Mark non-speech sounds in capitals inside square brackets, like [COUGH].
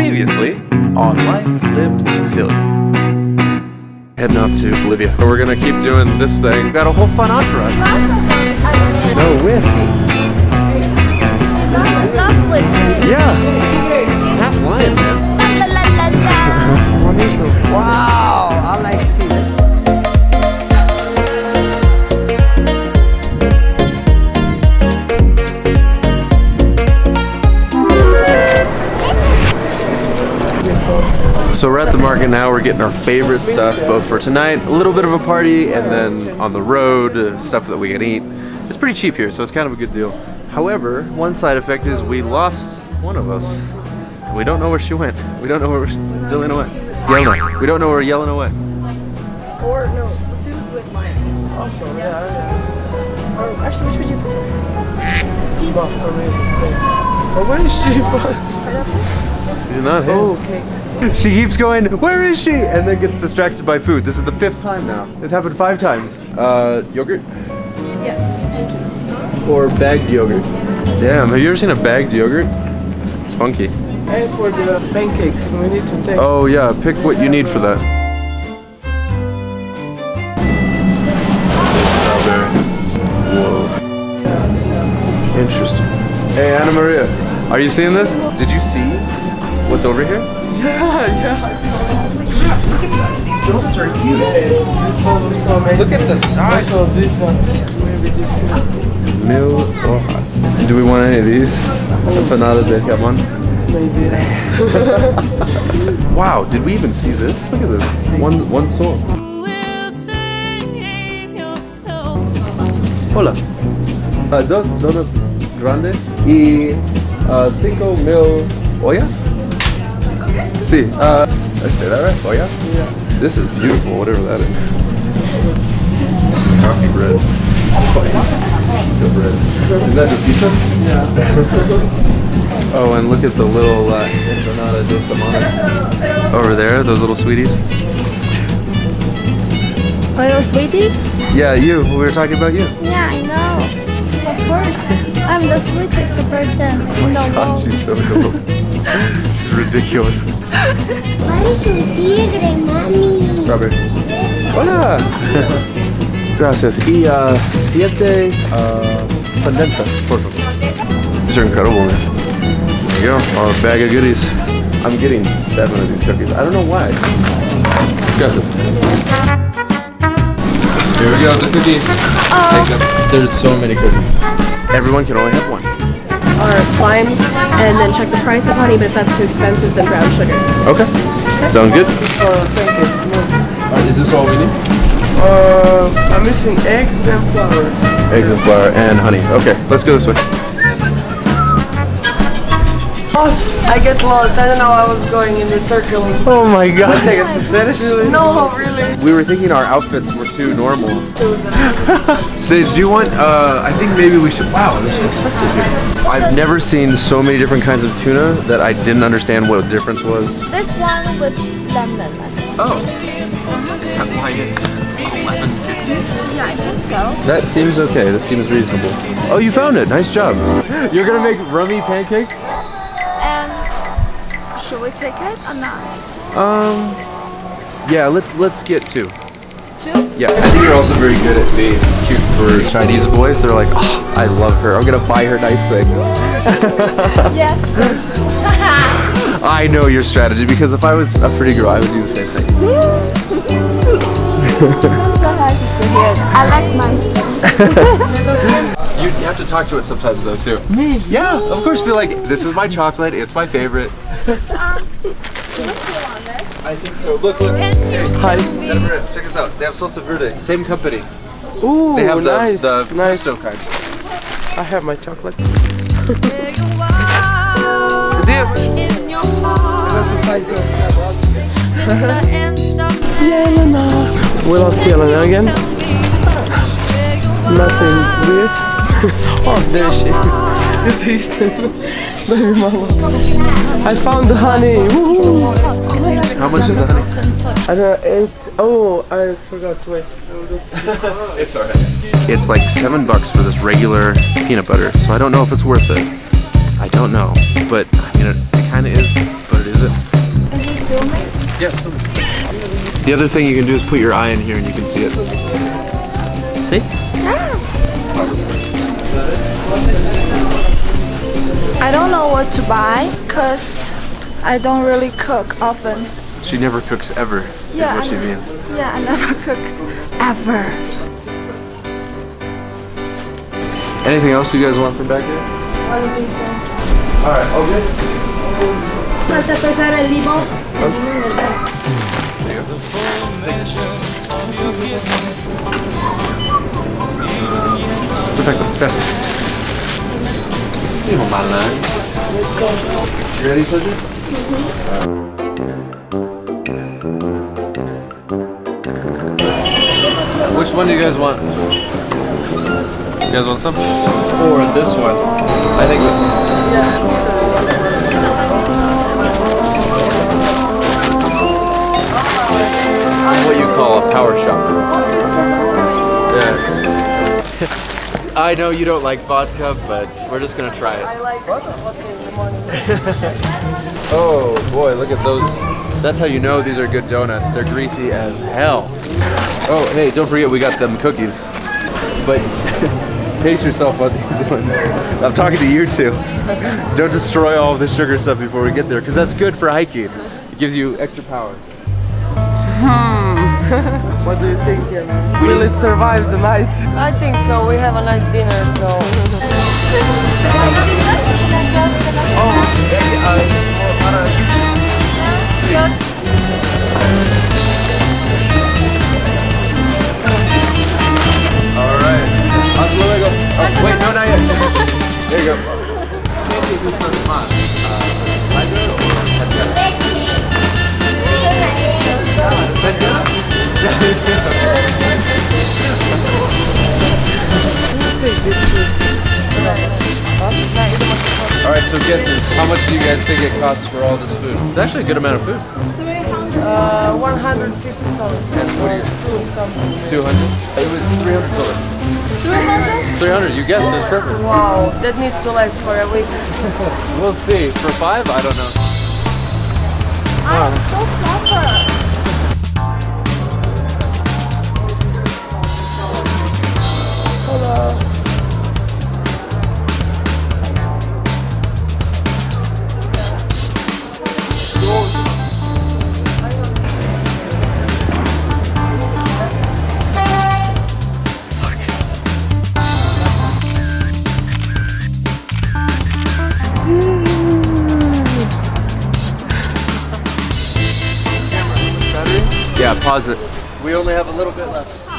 Previously on Life Lived Silly. Heading off to Bolivia. We're gonna keep doing this thing. Got a whole fun entourage. No with. Love with me. Yeah. So we're at the market now. We're getting our favorite stuff, both for tonight, a little bit of a party, and then on the road, uh, stuff that we can eat. It's pretty cheap here, so it's kind of a good deal. However, one side effect is we lost one of us. We don't know where she went. We don't know where Jillian went. Yelena. We don't know where Yelena went. Or no, let's do it with mine. Also, yeah, yeah. Or actually, which would you prefer? But for me, the same. But where is she? She's not here. oh, okay. [LAUGHS] She keeps going, where is she? And then gets distracted by food. This is the fifth time now. It's happened five times. Uh, yogurt? Yes, thank you. Or bagged yogurt? Damn, have you ever seen a bagged yogurt? It's funky. And for the pancakes, we need to take. Oh yeah, pick what you need for that. Whoa. Interesting. Hey Anna Maria, are you seeing this? Did you see what's over here? Yeah, yeah. These donuts are huge. This one is so amazing. Look at the size. of this one, maybe this one. Mil hojas. Do we want any of these? Empanada de jamón. Maybe. [LAUGHS] Wow, did we even see this? Look at this. One one soul. Hola. Uh, dos donas grandes y uh, cinco mil ollas? Sí. Uh, I say that right? Oh, Yeah. Yeah. This is beautiful, whatever that is. Coffee bread. Pizza bread. Is that the pizza? Yeah. [LAUGHS] Oh, and look at the little uh, empanada de semanas over there. Those little sweeties. Little sweetie? Yeah, you. We were talking about you. Yeah, I know. Of course. I'm the sweetest person in the God, world. she's so cool. She's ridiculous. Why is your tigre, mami? Robert. Hola. [LAUGHS] Gracias. Y uh, siete uh, condensas, por favor. These are incredible, man. There you go. Our bag of goodies. I'm getting seven of these cookies. I don't know why. Gracias. Here we go, the cookies. Take them. There's so many cookies. Everyone can only have one. Or limes, and then check the price of honey, but if that's too expensive, then brown sugar. Okay. Sounds good. For pancakes, no. Uh, is this all we need? Uh, I'm missing eggs and flour. Eggs and flour and honey. Okay, let's go this way. Lost. I get lost. I don't know. I was going in the circle. Oh my god. Take us to seriously? No, really. We were thinking our outfits were too normal. [LAUGHS] Sage, do you want, uh, I think maybe we should, wow, they're so expensive here. I've never seen so many different kinds of tuna that I didn't understand what the difference was. This one was lemon. Oh. Is that why it's 11.50? Yeah, I think so. That seems okay, that seems reasonable. Oh, you found it, nice job. [LAUGHS] You're gonna make rummy pancakes? Should we take it or not? Um, yeah, let's, let's get two. Two? Yeah, I think you're also very good at being cute for Chinese boys. They're like, oh, I love her. I'm gonna buy her nice things. [LAUGHS] Yes. I know your strategy because if I was a pretty girl, I would do the same thing. [LAUGHS] so happy to hear. I like mine. [LAUGHS] You have to talk to it sometimes though too. Me? Yeah, of course. Be like, this is my chocolate. It's my favorite. I think so. Look, look. Hey, Hi. Check this out. They have salsa verde. Same company. Ooh, They have the, nice. the nice. pesto kind. I have my chocolate. Jelena. We lost Jelena again. Nothing weird. [LAUGHS] oh, there is she. There is she. Baby mama. I found the honey. How much is the honey? I don't know, it, oh, I forgot, to wait. [LAUGHS] It's alright. It's like seven bucks for this regular peanut butter, so I don't know if it's worth it. I don't know, but I mean, it, it kind of is, but quantity, is it? Is it filming? Yes. The other thing you can do is put your eye in here and you can see it. See? Ah. I don't know what to buy because I don't really cook often. She never cooks ever, Yeah, is what I she know. means. Yeah, I never [LAUGHS] cooked ever. Anything else you guys want from back here? I don't think so. Alright, all good? Falta pesar el limón. Perfecto, gracias. Primo Malan. Let's go. You ready, Soju? Mm-hmm. Which one do you guys want? You guys want some? Or this one? I think this one. What you call a power shopper. I know you don't like vodka, but we're just gonna try it. I like vodka in the morning. [LAUGHS] Oh boy, look at those. That's how you know these are good donuts. They're greasy as hell. Oh, hey, don't forget we got them cookies. But [LAUGHS] pace yourself on these [LAUGHS] ones. I'm talking to you two. Don't destroy all of the sugar stuff before we get there, because that's good for hiking. It gives you extra power. What do you think? Will it survive the night? I think so. We have a nice dinner, so. Oh, Alright. So guesses. How much do you guys think it costs for all this food? It's actually a good amount of food. Uh, 150 soles. And what you? Something. 200? It was 300 soles. 300? You guessed. It's perfect. Wow, that needs to last for a week. [LAUGHS] We'll see. For five, I don't know. I'm so clever. We only have a little bit left.